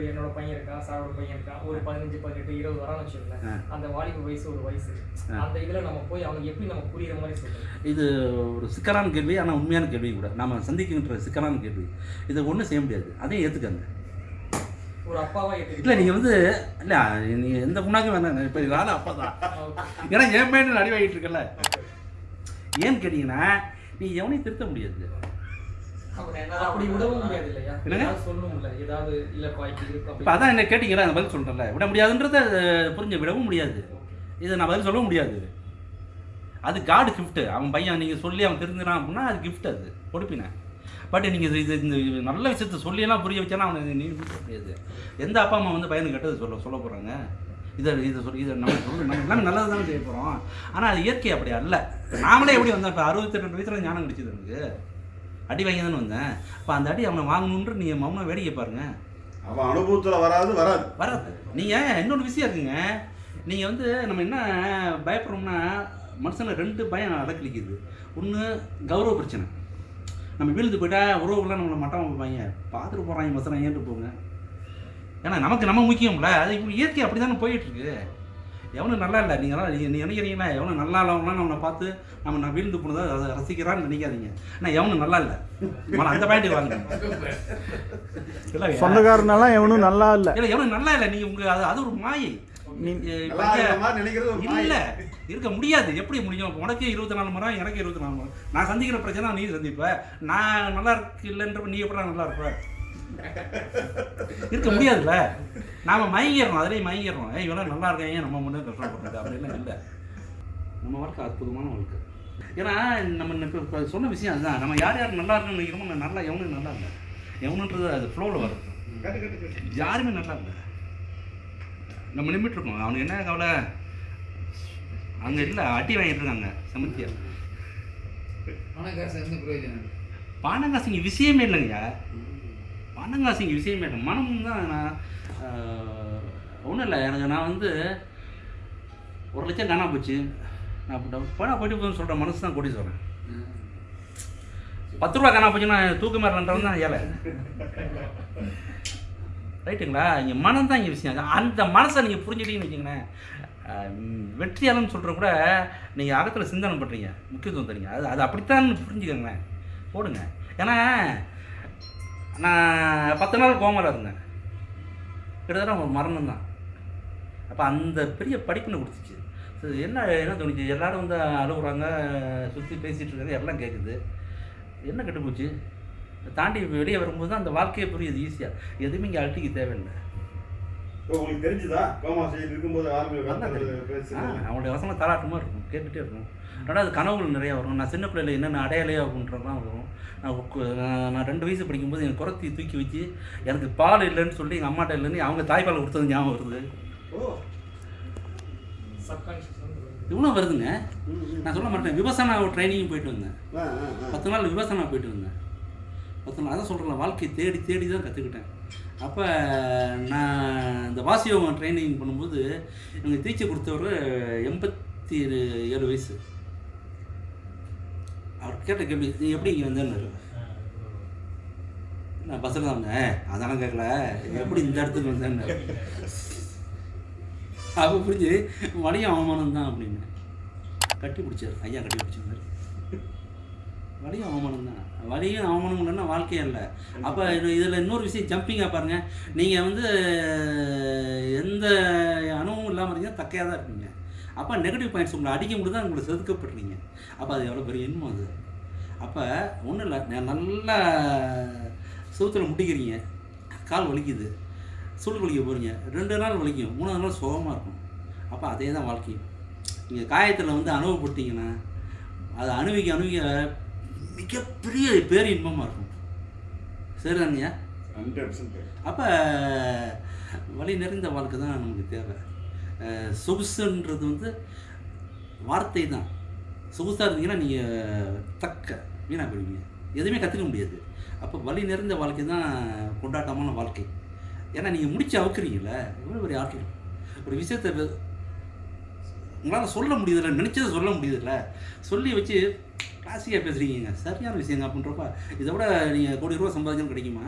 இப்போ என்னோட பையன் இருக்கான் சாரோட பையன் இருக்கான் ஒரு பதினஞ்சு பதினெட்டு இருபது வரான்னு வச்சுக்கோங்களேன். அந்த வாலிப வயசு ஒரு வயசு. அந்த இதுல நம்ம போய் அவனுக்கு எப்படி நம்ம புரியுற மாதிரி சொல்றோம் இது ஒரு சிக்கலான கேள்வி ஆனால் உண்மையான கேள்வி கூட. நம்ம சந்திக்கின்ற சிக்கலான கேள்வி. இதை ஒன்றும் செய்ய முடியாது. அதையும் ஏற்றுக்கங்க ஒரு அப்பாவா இல்லை நீங்கள் வந்து இல்லை நீங்கள் எந்த புண்ணாக்கும் வேணாம். இப்போ நானும் அப்பா தான். ஏன்னா என் பையன் அடி வாங்கிட்டு இருக்கல ஏன்னு கேட்டிங்கன்னா நீ எவனையும் திருத்த முடியாது. அப்படி விடவும் முடியாது இல்லையா என்னங்க? ஏதாவது சொல்லணும்ல ஏதாவது இல்லப்பா இப்படி இருக்கு இப்போ அதான் என்ன கேட்டிங்களா? அந்த பதில் சொல்கிறேன்ல விட முடியாதுன்றத புரிஞ்சு விடவும் முடியாது. இதை நான் பதில் சொல்ல முடியாது. அது காடு கிஃப்ட்டு அவன் பையன் நீங்கள் சொல்லி அவன் தெரிஞ்சுறான் அப்படின்னா அது gift அது. கொடுப்பினேன் பட் நீங்கள் இது இந்த நல்ல விஷயத்த சொல்லியெல்லாம் புரிய வச்சானா அவனுக்கு நீ முடியாது எந்த அப்பா அம்மா வந்து பையனுக்கு கெட்டது சொல்ல சொல்ல போகிறாங்க இதை இதை சொல்லி இதை நம்ம சொல்லு நம்ம எல்லாமே நல்லது தானே செய்ய போகிறோம் ஆனால் அது இயற்கை அப்படி அல்ல. நாமளே எப்படி வந்தோம்? இப்போ அறுபத்தி ரெண்டு வயசில் ஞானம் கிடைச்சது எனக்கு அடி வாங்கி தானே வந்தேன். அப்போ அந்த அடி அவனை வாங்கணுன்ற நீங்கள் மௌனம் வேடிக்கை பாருங்க. அவன் அனுபவத்துல வராது வராது. வராது. நீங்கள் இன்னொரு விஷயம் இருக்குங்க. நீங்கள் வந்து நம்ம என்ன பயப்படுறோம்னா மனுஷனை ரெண்டு பயம் அடக்கலிக்குது. ஒன்று கௌரவ பிரச்சனை. நம்ம வீழ்ந்து போயிட்டா உறவுகள்லாம் நம்மளை மட்டம் வைப்பாங்க. பார்த்துட்டு போகிறாங்க மசனம் ஏன்ட்டு போங்க. ஏன்னா நமக்கு நம்ம முக்கியம்ல. அது இப்போ இயற்கை அப்படி தானே போயிட்டுருக்கு எவனும் நல்லா இல்லை. நீங்களாம் நீ நினைக்கிறீங்களா எவனும் நல்லா இல்லவங்களாம் நம்மளை பார்த்து நம்ம நான் வீழ்ந்து போனதை அதை ரசிக்கிறான்னு நினைக்காதீங்க. ஆனால் எவனும் நல்லா இல்லை. முதல்ல அந்த பாயிண்ட் வாங்க. இல்லை சொந்தக்காரனெல்லாம் எவனும் நல்லா இல்லை. இல்லை எவனும் நல்லா இல்லை. நீங்க உங்க அது அது ஒரு மாயை. இல்ல. இருக்க முடியாது. எப்படி முடியும்? உனக்கு இருபத்தி நாலு மரம் எனக்கு இருபத்தி நாலு மரம் நான் சந்திக்கிற பிரச்சனை நீ சந்திப்ப. நான் நல்லா இருக்கு இல்லைன்ற நீ எப்படி நல்லா இருப்ப? இருக்க முடியாதுல்ல. நாம மயங்கிடுறோம் அதிலே மயங்கிடுறோம். ஏய் இவெல்லாம் நல்லா இருக்கேன் ஏன் நம்ம முன்னே கஷ்டப்படுறது அப்படின்லாம் இல்லை. நம்ம வாழ்க்கை அற்புதமான வாழ்க்கை. ஏன்னா நம்ம இப்போ சொன்ன விஷயம் அதுதான். நம்ம யார் யார் நல்லா இருக்குன்னு நினைக்கிறோமோ நான் நல்லா எவனும் நல்லா இல்லை. எவனுன்றது அது ஃப்ளோவில் வரும். யாருமே நல்லா இல்லை. நம்ம நிமிட்டு இருக்கோம். அவனுக்கு என்ன கவலை? அங்கே இல்லை அடி வாங்கிட்டு இருக்காங்க சமத்தியா பணக்காசு பிரயோஜனம்? பணங்காசு இங்கே விஷயமே இல்லைங்க பணங்காசிங்க இங்கே விஷயமே இல்லை. மனம் தான் நான் ஒன்றும் இல்லை. எனக்கு நான் வந்து ஒரு லட்சம் காணா போச்சு. நான் அப்படி போயிட்டு போதும் சொல்கிற மனசு தான் கூட்டி சொல்கிறேன் பத்து ரூபா காணா போச்சுன்னா தூக்கு மாறலன்றது தான் ஏழை. ரைட்டுங்களா? இங்கே மனம் தான் இங்கே விஷயம். அந்த மனசை நீங்கள் புரிஞ்சுட்டீங்கன்னு வச்சுங்களேன் அஹ், வெற்றியாளன்னு சொல்கிற கூட நீங்கள் அகத்தில் சிந்தனை பண்ணுறீங்க முக்கியத்துவம் தரீங்க. அது அது அப்படித்தான் புரிஞ்சுக்கோங்களேன். போடுங்க. ஏன்னா நான் பத்து நாள் கோமராக இருந்தேன். கிட்டத்தட்ட ஒரு மரணம் தான் அப்போ அந்த பெரிய படிப்புன்னு கொடுத்துச்சு. சரி, என்ன என்ன தோணுச்சு? எல்லோரும் வந்து அழுகுறாங்க சுற்றி பேசிகிட்டு இருக்காங்க எல்லாம் கேட்குது என்ன கெட்டு போச்சு தாண்டி வெளியே வரும்போது தான் அந்த வாழ்க்கையை புரியுது ஈஸியாக எதுவுமே இங்கே அழட்டிக்க தேவையில்லை. உங்களுக்கு தெரிஞ்சுதா? கோமா ஸ்டேஜ் இருக்கும்போது. அவங்களுடைய வசனம் தாளாட்டமாக இருக்கும். கேட்டுகிட்டே இருக்கும். ரெண்டாவது கனவுகள் நிறையா வரும். நான் சின்ன பிள்ளையில என்னென்ன அடையாளையோ அப்படின்றலாம் வரும். நான் உக்கு- நான் ரெண்டு வயசு படிக்கும்போது என் குரத்தி தூக்கி வச்சு எனக்கு பால் இல்லைன்னு சொல்லி எங்கள் அம்மாட்ட இல்லைன்னு அவங்க தாய்ப்பால் கொடுத்தது ஞாபகம் வருது. இவ்வளோ வருதுங்க. நான் சொல்ல மாட்டேன் விவசாய ட்ரைனிங் போயிட்டு வந்தேன். பத்து நாள் விவசாயம் போயிட்டு இருந்தேன் பத்து நாள் அதான் சொல்கிறேன் வாழ்க்கையை தேடி தேடி தான் கற்றுக்கிட்டேன் அப்போ நான் இந்த வாசியோகம் ட்ரைனிங் பண்ணும்போது எனக்கு தீட்சை கொடுத்தவர் எண்பத்தி ஏழு வயசு. அவர் கேட்ட கேள்வி நீ எப்படி இங்கே வந்தேன்னு நான் பஸ்ஸில் தான் வந்தேன். அதெல்லாம் கேட்கல எப்படி இந்த இடத்துக்கு வந்தேன்னு அப்போ புரிஞ்சு வலியும் அவமானம் தான் அப்படின்னு. கட்டி பிடிச்சார். ஐயா கட்டி பிடிச்சிருந்தாரு. வலியும் அவமானம் தான். வலியும் அவமானம் இல்லைன்னா வாழ்க்கையே இல்லை. அப்போ இதில் இன்னொரு விஷயம் ஜம்பிங்காக பாருங்கள் நீங்கள் வந்து எந்த அனுபவமும் இல்லாமல் இருக்கீங்க தக்கையாக தான் இருக்கீங்க. அப்போ நெகட்டிவ் பாயிண்ட்ஸ் உங்களை அடிக்கும் போது தான் உங்களை செதுக்கப்படுறீங்க. அப்போ அது எவ்வளோ பெரிய இன்பம் அது. அப்போ ஒன்றும் இல்லை நல்லா சூத்தில் முட்டிக்கிறீங்க. கால் வலிக்குது. சுள் வலிக்க போகிறீங்க ரெண்டு நாள் வலிக்கும். மூணாவது நாள் சுகமாக இருக்கும். அப்போ அதே தான் வாழ்க்கை. நீங்கள் காயத்தில் வந்து அனுபவப்பட்டீங்கன்னா அதை அணுவிக்க அணுவிக்க மிகப்பெரிய பேர் இன்பமாக இருக்கும். சரிதாங்கய்யா ஹண்ட்ரட் பர்சன்ட் அப்போ வழி நிறைந்த வாழ்க்கை தான் நமக்கு தேவை. சொகுசுன்றது வந்து வார்த்தை தான். சொகுசாக இருந்தீங்கன்னா நீங்கள் தக்க வீணாக போயிடுவீங்க. எதுவுமே கற்றுக்க முடியாது. அப்போ வழி நிறைந்த வாழ்க்கை தான் கொண்டாட்டமான வாழ்க்கை. ஏன்னா நீங்கள் முடிச்சு அவுக்குறீங்களே எவ்வளோ பெரிய ஆற்றல் ஒரு விஷயத்தை உங்களால் சொல்ல முடியுதுல்ல நினச்சதை சொல்ல முடியுதுல்ல. சொல்லி வச்சு கிளாசிக்காக பேசுகிறீங்க சரியான விஷயங்க அப்படின்றப்ப இதை விட நீங்கள் கோடி ரூபா சம்பாதிக்கணும் கிடைக்குமா?